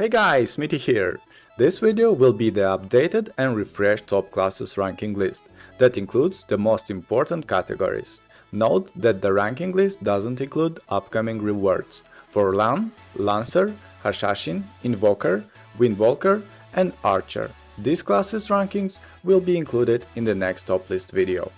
Hey guys, Smitty here! This video will be the updated and refreshed top classes ranking list that includes the most important categories. Note that the ranking list doesn't include upcoming rewards for Lahn, Lancer, Hashashin, Invoker, Windwalker and Archer. These classes rankings will be included in the next top list video.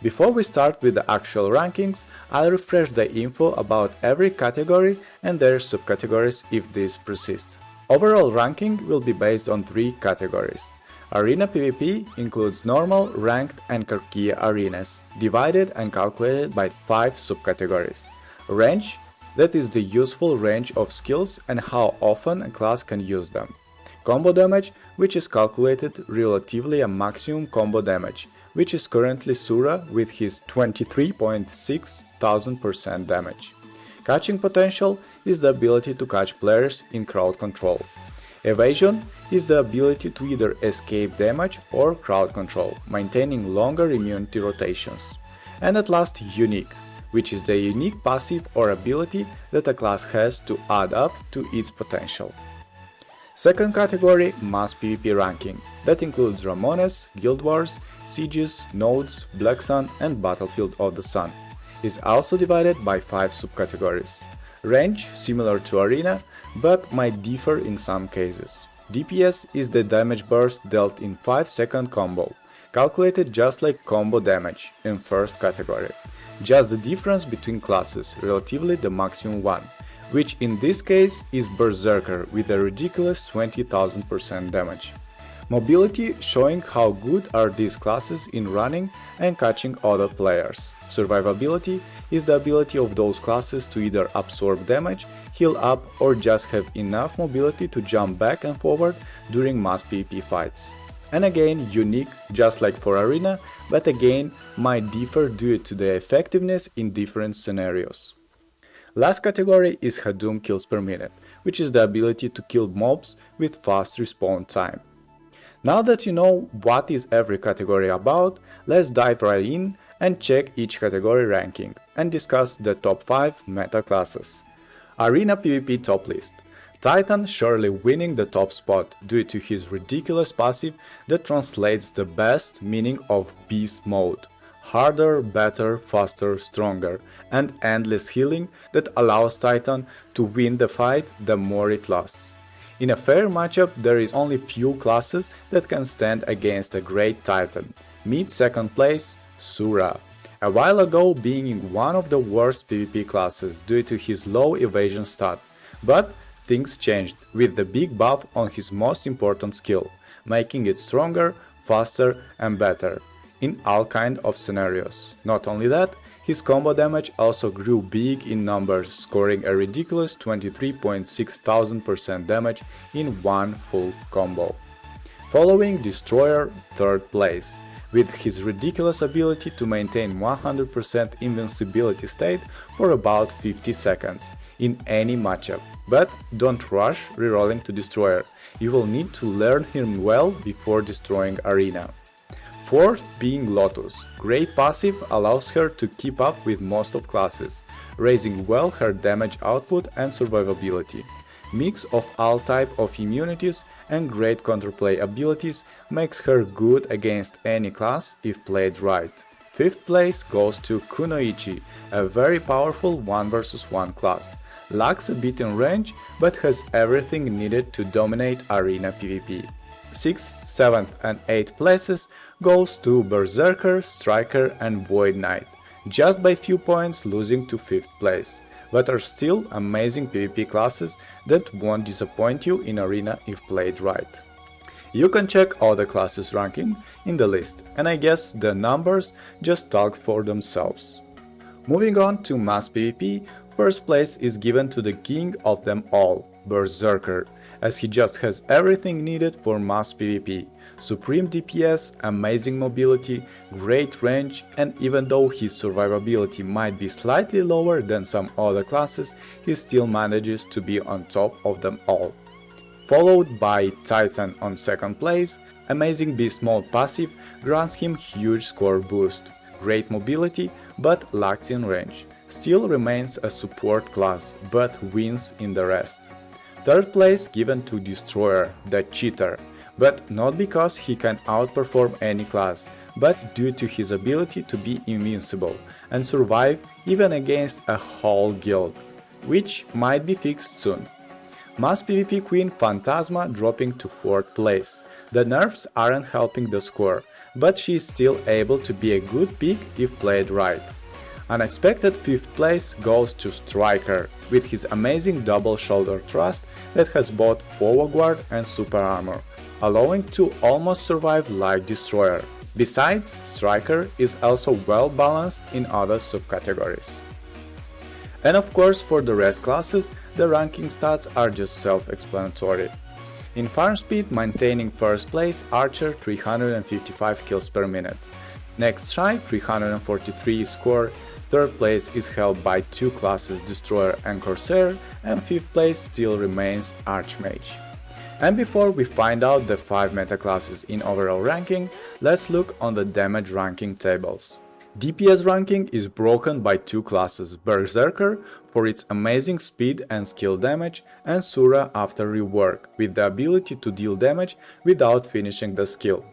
Before we start with the actual rankings, I'll refresh the info about every category and their subcategories if these persist. Overall ranking will be based on three categories. Arena PvP includes normal, ranked and Karkia arenas, divided and calculated by 5 subcategories. Range, that is the useful range of skills and how often a class can use them. Combo damage, which is calculated relatively a maximum combo damage, which is currently Sura with his 23.6 thousand percent damage. Catching potential is the ability to catch players in crowd control. Evasion is the ability to either escape damage or crowd control, maintaining longer immunity rotations. And at last, Unique, which is the unique passive or ability that a class has to add up to its potential. Second category, Mass PvP ranking, that includes Ramones, Guild Wars, Sieges, Nodes, Black Sun and Battlefield of the Sun. Is also divided by 5 subcategories. Range, similar to Arena, but might differ in some cases. DPS is the damage burst dealt in 5 second combo, calculated just like combo damage in first category. Just the difference between classes, relatively the maximum one, which in this case is Berserker with a ridiculous 20,000% damage. Mobility showing how good are these classes in running and catching other players. Survivability is the ability of those classes to either absorb damage, heal up or just have enough mobility to jump back and forward during mass PvP fights. And again, unique just like for Arena, but again might differ due to the effectiveness in different scenarios. Last category is Hadum kills per minute, which is the ability to kill mobs with fast respawn time. Now that you know what is every category about, let's dive right in and check each category ranking and discuss the top 5 meta classes. Arena PvP top list. Titan surely winning the top spot due to his ridiculous passive that translates the best meaning of beast mode. Harder, better, faster, stronger and endless healing that allows Titan to win the fight the more it lasts. In a fair matchup there is only few classes that can stand against a great titan. Meet second place, Sura. A while ago being one of the worst PvP classes due to his low evasion stat, but things changed with the big buff on his most important skill, making it stronger, faster and better in all kind of scenarios. Not only that, his combo damage also grew big in numbers, scoring a ridiculous 23.6 thousand percent damage in one full combo. Following Destroyer third place, with his ridiculous ability to maintain 100% invincibility state for about 50 seconds in any matchup. But don't rush rerolling to Destroyer, you will need to learn him well before destroying Arena. Fourth being Lotus. Great passive allows her to keep up with most of classes, raising well her damage output and survivability. Mix of all type of immunities and great counterplay abilities makes her good against any class if played right. Fifth place goes to Kunoichi, a very powerful 1 vs 1 class. Lacks a bit in range, but has everything needed to dominate arena PvP. 6th, 7th and 8th places goes to Berserker, Striker and Void Knight, just by few points losing to 5th place, but are still amazing PvP classes that won't disappoint you in arena if played right. You can check all the classes ranking in the list, and I guess the numbers just talk for themselves. Moving on to mass PvP, first place is given to the king of them all, Berserker, as he just has everything needed for mass PvP. Supreme DPS, amazing mobility, great range and even though his survivability might be slightly lower than some other classes, he still manages to be on top of them all. Followed by Titan on second place, amazing beast mode passive grants him huge score boost, great mobility but lacks in range, still remains a support class but wins in the rest. Third place given to Destroyer, the cheater, but not because he can outperform any class, but due to his ability to be invincible and survive even against a whole guild, which might be fixed soon. Mass PvP Queen Phantasma dropping to 4th place. The nerfs aren't helping the score, but she is still able to be a good pick if played right. Unexpected 5th place goes to Striker, with his amazing double shoulder thrust that has both forward guard and super armor, allowing to almost survive like Destroyer. Besides, Striker is also well balanced in other subcategories. And of course for the rest classes, the ranking stats are just self-explanatory. In farm speed, maintaining first place Archer 355 kills per minute. Next Shai 343 score, third place is held by two classes Destroyer and Corsair, and fifth place still remains Archmage. And before we find out the 5 meta classes in overall ranking, let's look on the damage ranking tables. DPS ranking is broken by two classes, Berserker for its amazing speed and skill damage and Sura after rework, with the ability to deal damage without finishing the skill.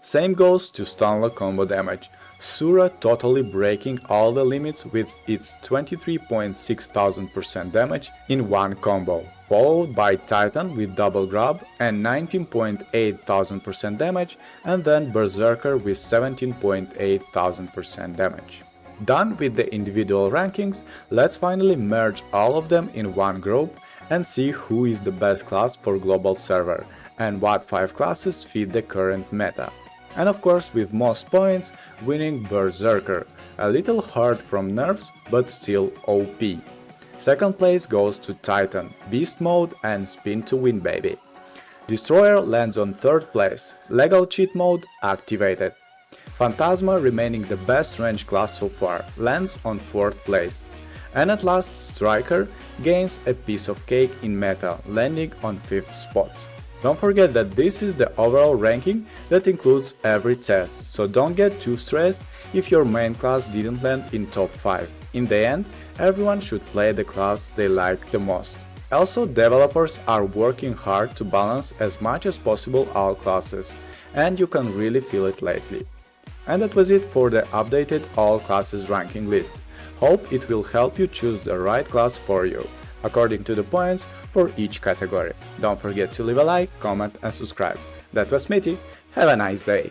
Same goes to Stunlock combo damage, Sura totally breaking all the limits with its 23.6 damage in one combo followed by Titan with double grab and 19.8 damage and then Berserker with 17.8 damage. Done with the individual rankings, let's finally merge all of them in one group and see who is the best class for global server and what 5 classes fit the current meta. And of course with most points, winning Berserker, a little hard from nerfs but still OP. Second place goes to Titan, Beast Mode and Spin to Win baby. Destroyer lands on third place, Legal Cheat Mode activated. Phantasma remaining the best range class so far, lands on 4th place. And at last Striker gains a piece of cake in meta, landing on 5th spot. Don't forget that this is the overall ranking that includes every test, so don't get too stressed if your main class didn't land in top 5. In the end, everyone should play the class they like the most. Also, developers are working hard to balance as much as possible all classes, and you can really feel it lately. And that was it for the updated all classes ranking list. Hope it will help you choose the right class for you, according to the points for each category. Don't forget to leave a like, comment and subscribe. That was Smitty, have a nice day!